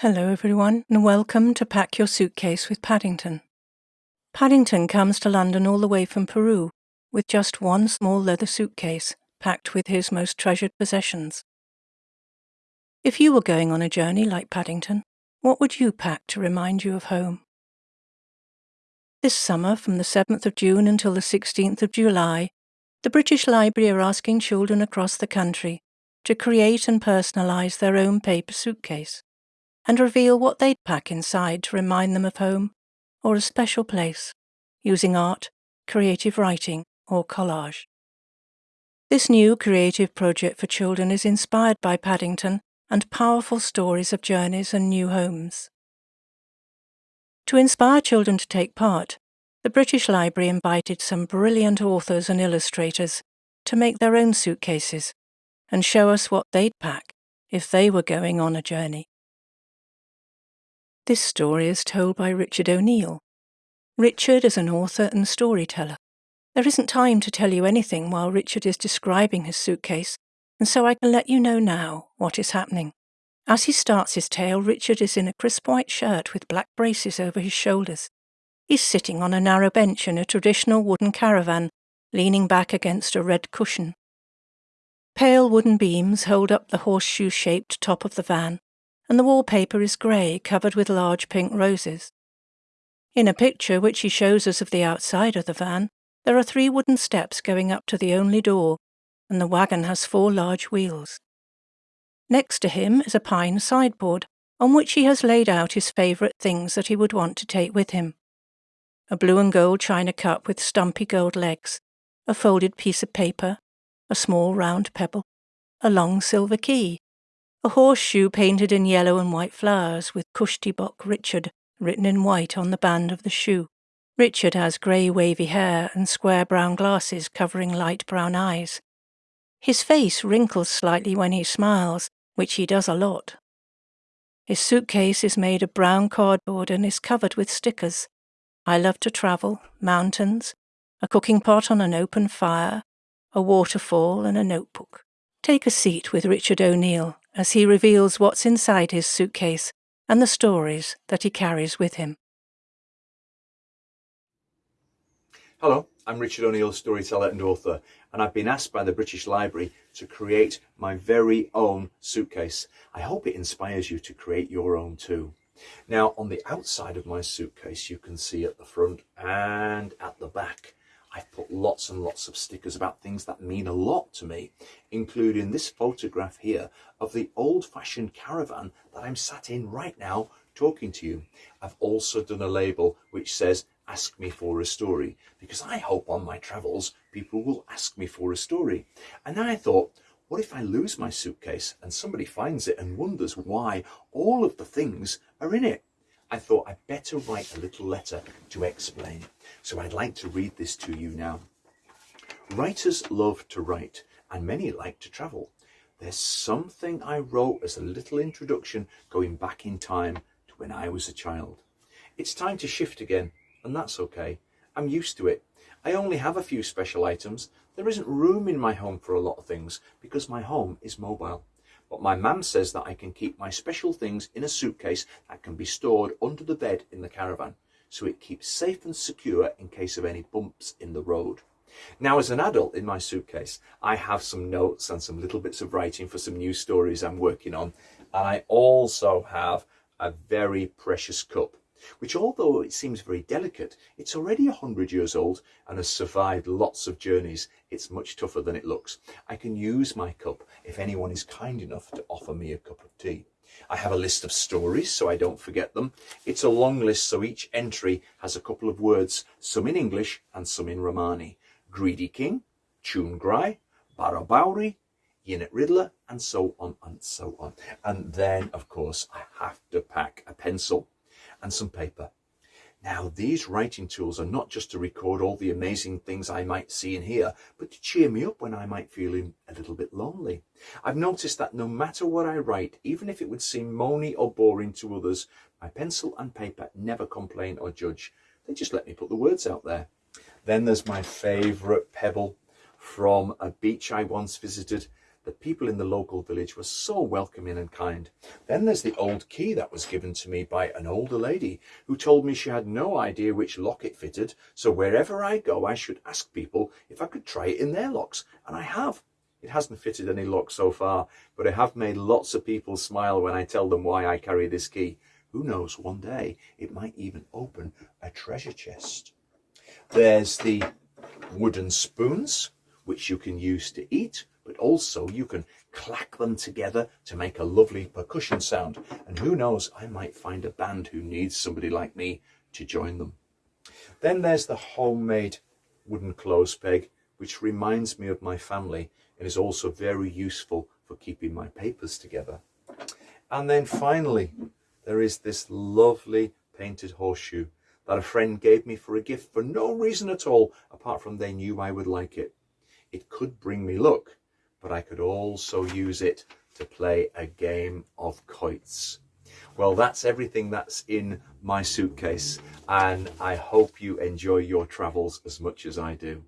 Hello, everyone, and welcome to Pack Your Suitcase with Paddington. Paddington comes to London all the way from Peru with just one small leather suitcase packed with his most treasured possessions. If you were going on a journey like Paddington, what would you pack to remind you of home? This summer, from the 7th of June until the 16th of July, the British Library are asking children across the country to create and personalise their own paper suitcase and reveal what they'd pack inside to remind them of home or a special place, using art, creative writing, or collage. This new creative project for children is inspired by Paddington and powerful stories of journeys and new homes. To inspire children to take part, the British Library invited some brilliant authors and illustrators to make their own suitcases and show us what they'd pack if they were going on a journey. This story is told by Richard O'Neill. Richard is an author and storyteller. There isn't time to tell you anything while Richard is describing his suitcase, and so I can let you know now what is happening. As he starts his tale, Richard is in a crisp white shirt with black braces over his shoulders. He's sitting on a narrow bench in a traditional wooden caravan, leaning back against a red cushion. Pale wooden beams hold up the horseshoe-shaped top of the van, and the wallpaper is grey, covered with large pink roses. In a picture which he shows us of the outside of the van, there are three wooden steps going up to the only door, and the wagon has four large wheels. Next to him is a pine sideboard, on which he has laid out his favourite things that he would want to take with him. A blue and gold china cup with stumpy gold legs, a folded piece of paper, a small round pebble, a long silver key, a horseshoe painted in yellow and white flowers with Kushtibok Richard written in white on the band of the shoe. Richard has grey wavy hair and square brown glasses covering light brown eyes. His face wrinkles slightly when he smiles, which he does a lot. His suitcase is made of brown cardboard and is covered with stickers. I love to travel, mountains, a cooking pot on an open fire, a waterfall and a notebook. Take a seat with Richard O'Neill as he reveals what's inside his suitcase and the stories that he carries with him. Hello, I'm Richard O'Neill, storyteller and author, and I've been asked by the British Library to create my very own suitcase. I hope it inspires you to create your own too. Now, on the outside of my suitcase, you can see at the front and at the back, I've put lots and lots of stickers about things that mean a lot to me, including this photograph here of the old-fashioned caravan that I'm sat in right now talking to you. I've also done a label which says ask me for a story because I hope on my travels people will ask me for a story. And then I thought, what if I lose my suitcase and somebody finds it and wonders why all of the things are in it? I thought I'd better write a little letter to explain. So I'd like to read this to you now. Writers love to write and many like to travel. There's something I wrote as a little introduction going back in time to when I was a child. It's time to shift again and that's okay. I'm used to it. I only have a few special items. There isn't room in my home for a lot of things because my home is mobile. But my mum says that I can keep my special things in a suitcase that can be stored under the bed in the caravan, so it keeps safe and secure in case of any bumps in the road. Now, as an adult in my suitcase, I have some notes and some little bits of writing for some new stories I'm working on. And I also have a very precious cup which although it seems very delicate, it's already a hundred years old and has survived lots of journeys. It's much tougher than it looks. I can use my cup if anyone is kind enough to offer me a cup of tea. I have a list of stories so I don't forget them. It's a long list so each entry has a couple of words, some in English and some in Romani. Greedy King, Chungrai, Barabauri, Yinit Riddler, and so on and so on. And then, of course, I have to pack a pencil and some paper. Now, these writing tools are not just to record all the amazing things I might see and hear, but to cheer me up when I might feel a little bit lonely. I've noticed that no matter what I write, even if it would seem moany or boring to others, my pencil and paper never complain or judge. They just let me put the words out there. Then there's my favourite pebble from a beach I once visited. The people in the local village were so welcoming and kind. Then there's the old key that was given to me by an older lady who told me she had no idea which lock it fitted. So wherever I go, I should ask people if I could try it in their locks. And I have. It hasn't fitted any lock so far, but I have made lots of people smile when I tell them why I carry this key. Who knows, one day it might even open a treasure chest. There's the wooden spoons, which you can use to eat, but also you can clack them together to make a lovely percussion sound. And who knows, I might find a band who needs somebody like me to join them. Then there's the homemade wooden clothes peg, which reminds me of my family and is also very useful for keeping my papers together. And then finally, there is this lovely painted horseshoe that a friend gave me for a gift for no reason at all, apart from they knew I would like it. It could bring me luck, but I could also use it to play a game of quoits. Well, that's everything that's in my suitcase, and I hope you enjoy your travels as much as I do.